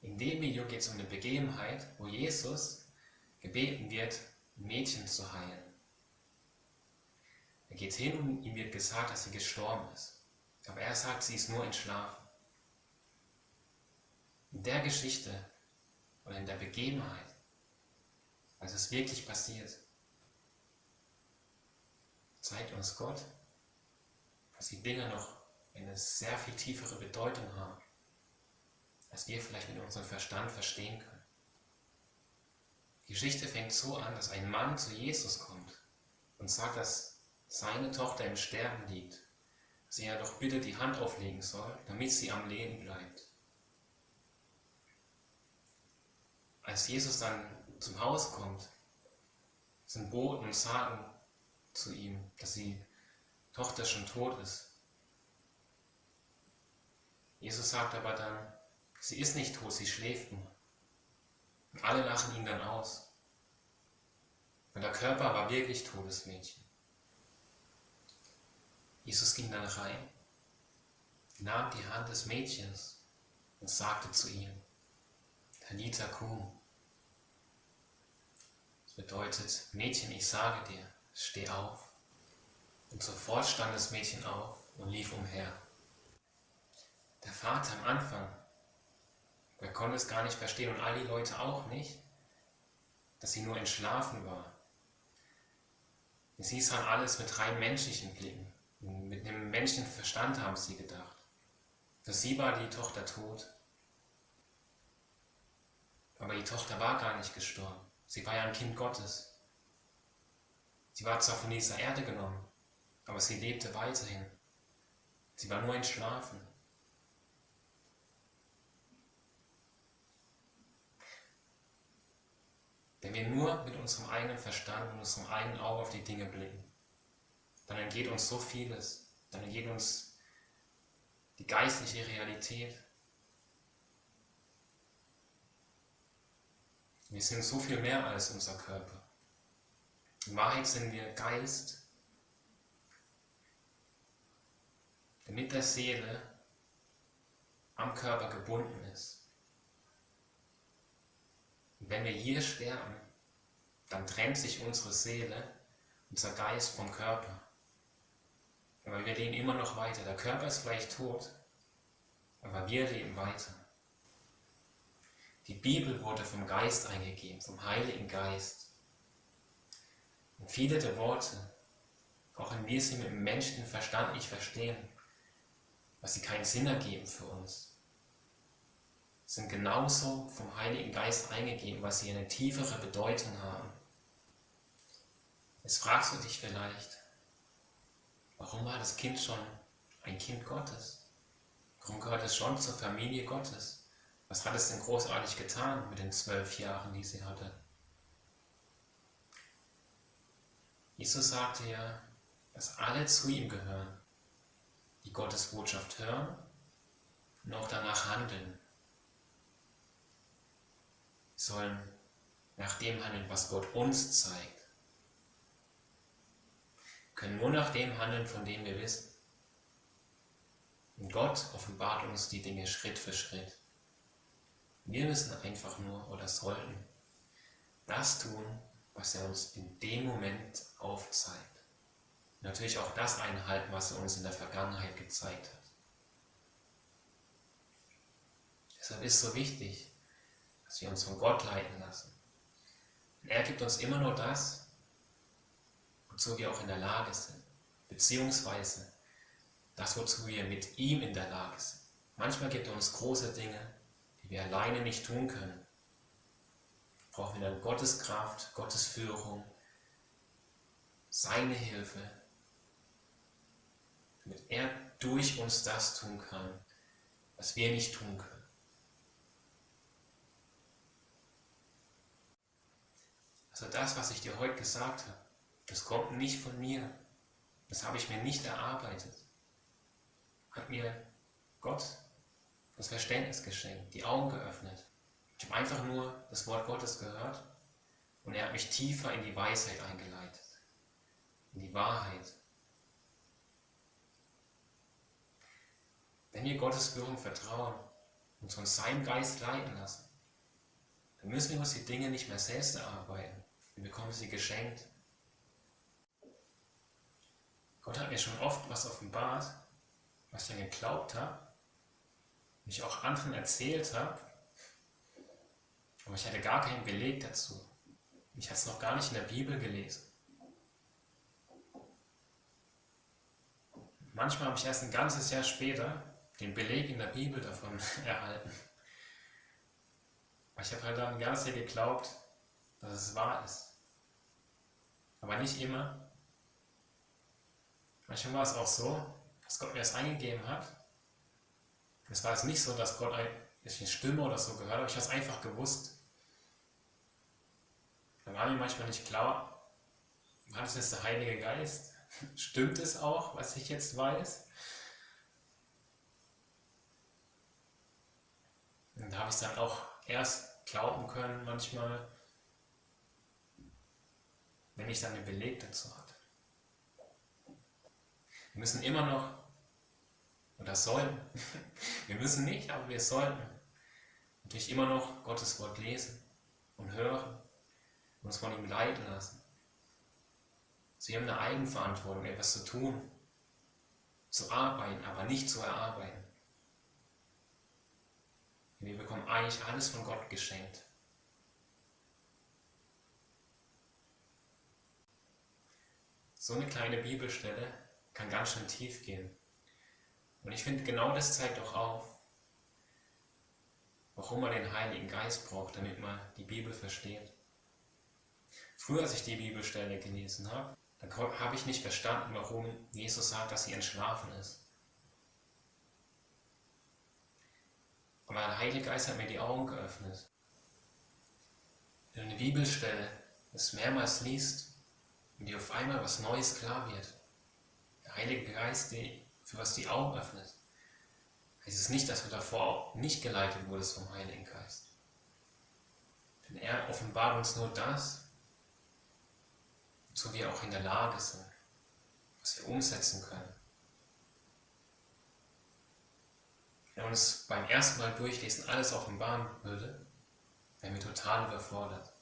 In dem Video geht es um eine Begebenheit, wo Jesus gebeten wird, ein Mädchen zu heilen. Er geht hin und ihm wird gesagt, dass sie gestorben ist. Aber er sagt, sie ist nur entschlafen. In der Geschichte oder in der Begebenheit, als es wirklich passiert, zeigt uns Gott, dass die Dinge noch eine sehr viel tiefere Bedeutung haben, als wir vielleicht mit unserem Verstand verstehen können. Die Geschichte fängt so an, dass ein Mann zu Jesus kommt und sagt, dass seine Tochter im Sterben liegt, dass er doch bitte die Hand auflegen soll, damit sie am Leben bleibt. Als Jesus dann zum Haus kommt, sind Boten und sagen zu ihm, dass die Tochter schon tot ist. Jesus sagt aber dann, sie ist nicht tot, sie schläft nur. Und alle lachen ihn dann aus. Und der Körper war wirklich totes Mädchen. Jesus ging dann rein, nahm die Hand des Mädchens und sagte zu ihm, Talita Kum. Das bedeutet, Mädchen, ich sage dir, steh auf. Und sofort stand das Mädchen auf und lief umher. Der Vater am Anfang, der konnte es gar nicht verstehen und all die Leute auch nicht, dass sie nur entschlafen war. Sie sahen alles mit rein menschlichen Blicken. Mit dem menschlichen Verstand haben sie gedacht. Für sie war die Tochter tot. Aber die Tochter war gar nicht gestorben. Sie war ja ein Kind Gottes. Sie war zwar von dieser Erde genommen, aber sie lebte weiterhin. Sie war nur entschlafen. Wenn wir nur mit unserem eigenen Verstand und unserem eigenen Auge auf die Dinge blicken, dann entgeht uns so vieles. Dann entgeht uns die geistliche Realität. Wir sind so viel mehr als unser Körper. In Wahrheit sind wir Geist, der mit der Seele am Körper gebunden ist. Wenn wir hier sterben, dann trennt sich unsere Seele, unser Geist vom Körper. Aber wir leben immer noch weiter. Der Körper ist vielleicht tot, aber wir leben weiter. Die Bibel wurde vom Geist eingegeben, vom Heiligen Geist. Und viele der Worte, auch wenn wir sie mit dem menschlichen Verstand nicht verstehen, was sie keinen Sinn ergeben für uns, sind genauso vom Heiligen Geist eingegeben, was sie eine tiefere Bedeutung haben. Jetzt fragst du dich vielleicht, Warum war das Kind schon ein Kind Gottes? Warum gehört es schon zur Familie Gottes? Was hat es denn großartig getan mit den zwölf Jahren, die sie hatte? Jesus sagte ja, dass alle zu ihm gehören, die Gottes Botschaft hören und auch danach handeln. Sollen nach dem handeln, was Gott uns zeigt können nur nach dem handeln, von dem wir wissen. Und Gott offenbart uns die Dinge Schritt für Schritt. Wir müssen einfach nur oder sollten das tun, was er uns in dem Moment aufzeigt. Natürlich auch das einhalten, was er uns in der Vergangenheit gezeigt hat. Deshalb ist es so wichtig, dass wir uns von Gott leiten lassen. Und er gibt uns immer nur das, wozu wir auch in der Lage sind, beziehungsweise das, wozu wir mit ihm in der Lage sind. Manchmal gibt er uns große Dinge, die wir alleine nicht tun können. Brauchen wir dann Gottes Kraft, Gottes Führung, seine Hilfe, damit er durch uns das tun kann, was wir nicht tun können. Also das, was ich dir heute gesagt habe, das kommt nicht von mir. Das habe ich mir nicht erarbeitet. Hat mir Gott das Verständnis geschenkt, die Augen geöffnet. Ich habe einfach nur das Wort Gottes gehört und er hat mich tiefer in die Weisheit eingeleitet, in die Wahrheit. Wenn wir Gottes Führung vertrauen, uns von seinem Geist leiten lassen. Dann müssen wir uns die Dinge nicht mehr selbst erarbeiten. Bekommen sie geschenkt. Gott hat mir schon oft was offenbart, was ich dann geglaubt habe und ich auch anderen erzählt habe, aber ich hatte gar keinen Beleg dazu. Ich hatte es noch gar nicht in der Bibel gelesen. Manchmal habe ich erst ein ganzes Jahr später den Beleg in der Bibel davon erhalten. Ich habe halt dann ganz sehr geglaubt, dass es wahr ist. Aber nicht immer. Manchmal war es auch so, dass Gott mir das eingegeben hat. Es war es nicht so, dass Gott eine Stimme oder so gehört hat, ich habe es einfach gewusst. Dann war mir manchmal nicht klar, war das jetzt der Heilige Geist? Stimmt es auch, was ich jetzt weiß? Und da habe ich es dann auch erst glauben können, manchmal, wenn ich dann den Beleg dazu hatte. Wir müssen immer noch, oder sollen, wir müssen nicht, aber wir sollten natürlich immer noch Gottes Wort lesen und hören und uns von ihm leiten lassen. Sie haben eine Eigenverantwortung, etwas zu tun, zu arbeiten, aber nicht zu erarbeiten. Wir bekommen eigentlich alles von Gott geschenkt. So eine kleine Bibelstelle kann ganz schön tief gehen. Und ich finde, genau das zeigt auch auf, warum man den Heiligen Geist braucht, damit man die Bibel versteht. Früher, als ich die Bibelstelle gelesen habe, dann habe ich nicht verstanden, warum Jesus sagt, dass sie entschlafen ist. Aber der Heilige Geist hat mir die Augen geöffnet. Wenn du eine Bibelstelle das mehrmals liest und dir auf einmal was Neues klar wird, der Heilige Geist, für was die Augen öffnet, heißt es nicht, dass du davor nicht geleitet wurdest vom Heiligen Geist. Denn er offenbart uns nur das, wozu wir auch in der Lage sind, was wir umsetzen können. Wenn uns beim ersten Mal durchlesen alles offenbaren würde, wären wir total überfordert.